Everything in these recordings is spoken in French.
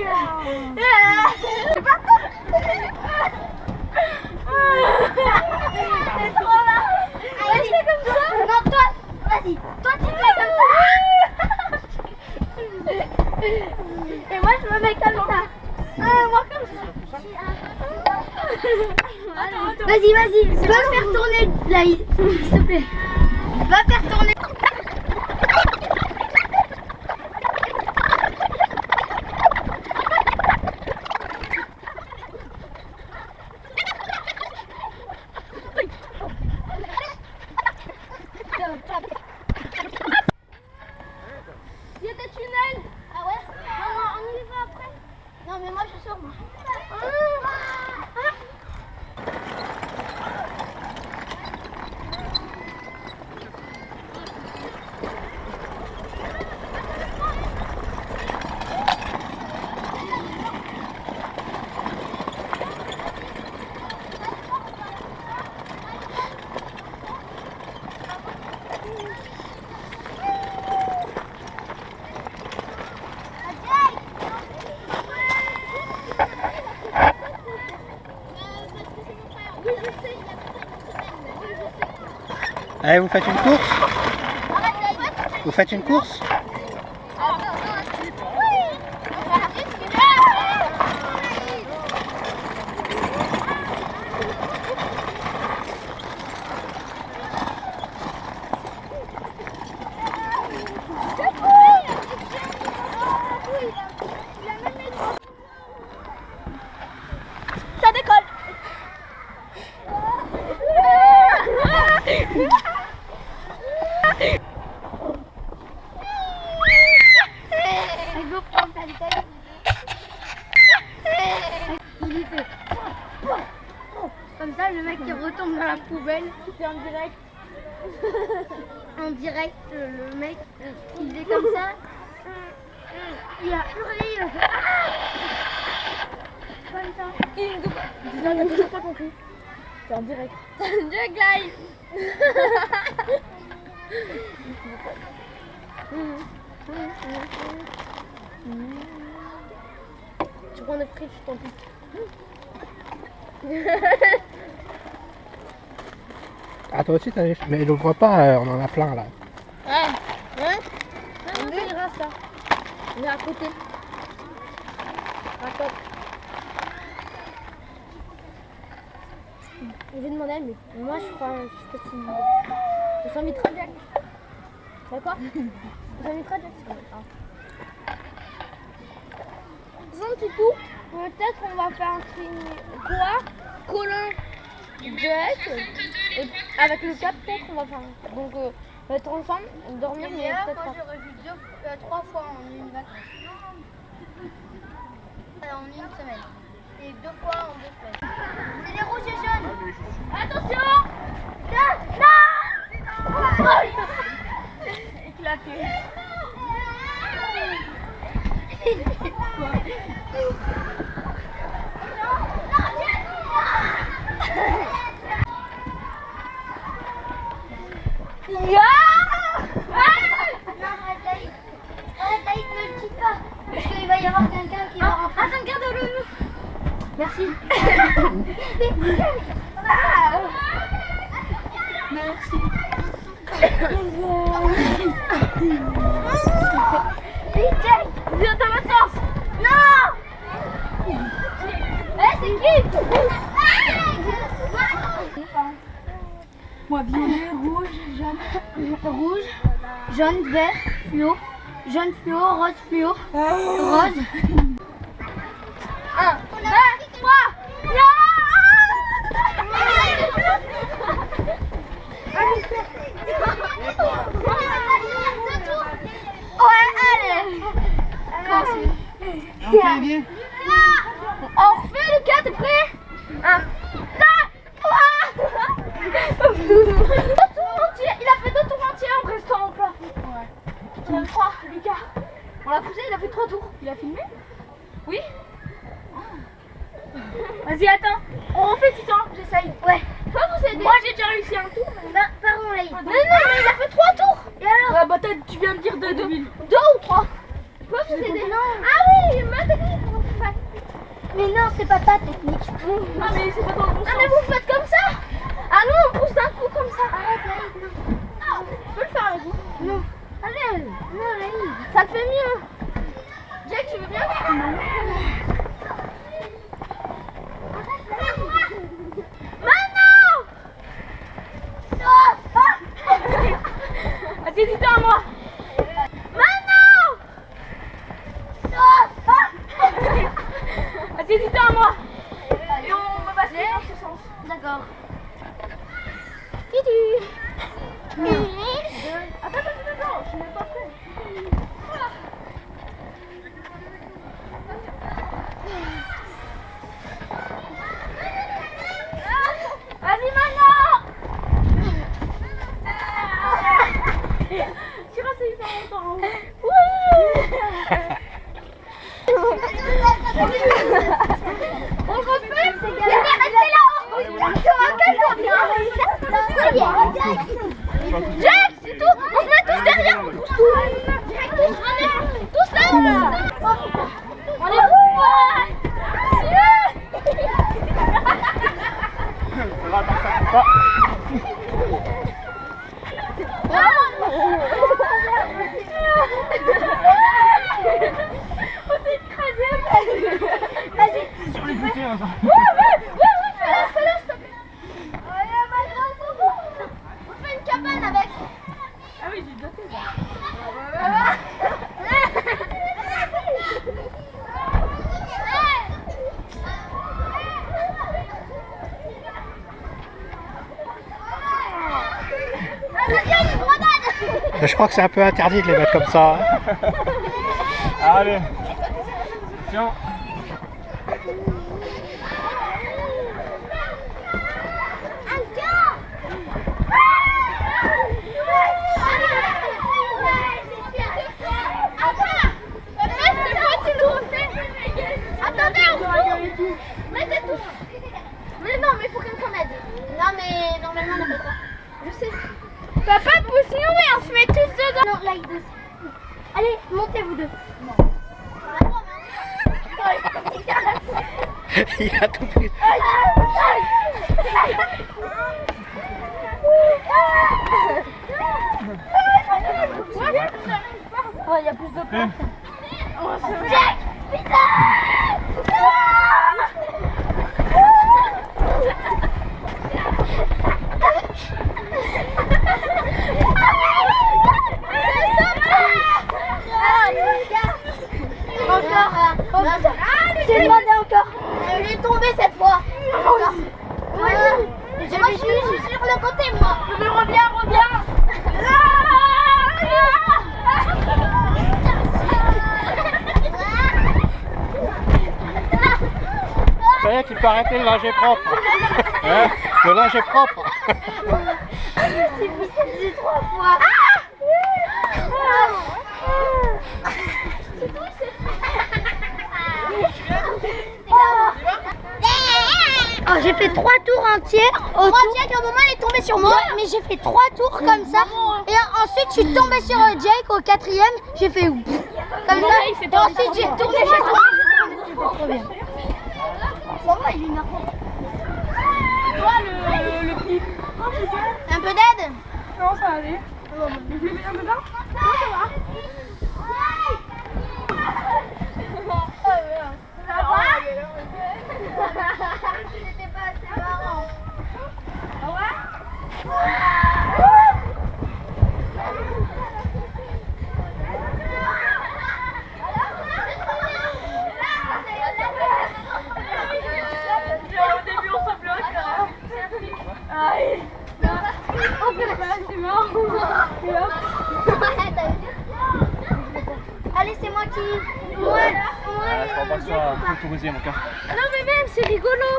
C'est pas C'est trop marrant Vas-y, fais comme ça Non, toi, vas-y, toi tu fais comme ça Et moi je me mets comme ça moi comme ça Vas-y, vas-y, va faire tourner là, s'il te plaît. Va faire Allez, vous faites une course Vous faites une course Il fait. Comme ça, le mec il retombe dans la poubelle. C'est en direct. en direct, le mec il est comme ça. Il a hurlé. Il a fait. Comme ça. N'a toujours pas compris. C'est en direct. Direct live. Tu prends notre friche, tant pis. Ah, toi aussi, t'as les... Mais je vois pas, euh, on en a plein là. Ouais. Ouais. On verra ça. On est à côté. Côté. Je vais demander à lui. Moi, je crois, je sais pas si. Ça très bien. D'accord Ça sent très bien. Sans petit coup, peut-être on va faire un stream. Toi, Colin, Jack, avec le 4 peut-être on va faire. un- Donc, euh, on va être ensemble, dormir, mais peut-être moi pas. j'ai revu deux, euh, trois fois en une vacance. Euh, En une semaine. Et deux fois en deux semaines. C'est les rouges et jaunes. Attention Non Non éclaté. arrête, Daïd. Arrête, Daïd, ne le quitte pas. Parce qu'il va y avoir quelqu'un qui va rentrer. Garde-le. Merci. Viens dans ma sens. Non Eh, c'est qui Moi, violet, rouge, jaune. Rouge, jaune, vert, fluo. Jaune fluo, rose fluo. Rose. Un, deux, trois. Ouais, allez. Ok, viens. On refait le 4, t'es prêt 1, 2, 3 Deux tours entiers Il a fait deux tours entiers en restant en plat. Ouais. Il a fait 3, Lucas. On l'a poussé, il a fait 3 tours. Il a filmé Oui Vas-y, attends. On refait Titan, j'essaye. Ouais. Toi, vous aidez Moi, j'ai déjà réussi un tour. mais- Bah, pardon, Laïd. Non, non, mais il a fait 3 tours. Et alors Ouais, bah, tu viens de dire deux, 2000. 2 ou 3 Toi, vous aidez Ah oui, ma technique. Mais non, c'est pas ta technique. Ah, mais c'est pas dans le bon Ah, mais sens. vous faites don't know. Je crois que c'est un peu interdit de les mettre comme ça. Allez. Tiens. Attendez, on court Mettez tous Mais non, mais il faut quelqu'un m'aide Non, mais normalement, on n'a pas le droit. Je sais Papa, pousse-nous, mais on se met tous dedans Non, Laïd aussi. Allez, montez vous deux Il a tout pris. Oh, il arrêtez le linge propre. Hein le linge est propre. Si vous dit trois fois. Oh, j'ai fait trois tours entiers. Au trois tour. Jake, à un moment, elle est tombée sur moi, mais j'ai fait trois tours comme ça. Hein. Et ensuite, je suis tombée sur euh, Jake au quatrième. J'ai fait comme ça. Et ensuite, j'ai tourné. J'ai trop bien. Va, il est marrant. Toi, le, le. Un peu d'aide Non, ça va aller. Un peu dedans Non, ça va. C'était pas assez marrant. Au début, on se bloque. Aïe. Oh, c'est marrant. Et hop. Allez, c'est moi qui. Moi, moi. je crois pas que ce soit autorisé, mon cas. Non, mais même, c'est rigolo.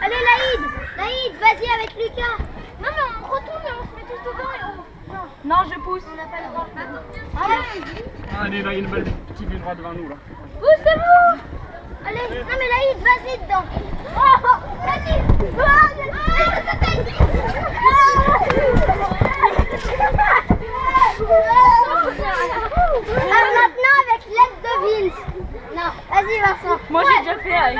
Allez, Laïd. Laïd, vas-y avec Lucas. Non, mais on retourne et on se met tous dedans et on. Non, Non, je pousse. on n'a pas le droit. Allez, Allez, là, il y a une belle petite ligne droite devant nous, là. poussez-vous. Allez, non, mais Laïd, vas-y dedans. Oh, vas-y. Oh, Ah, maintenant avec l'aide de Vince. Non, vas-y Vincent. Moi, j'ai déjà fait avec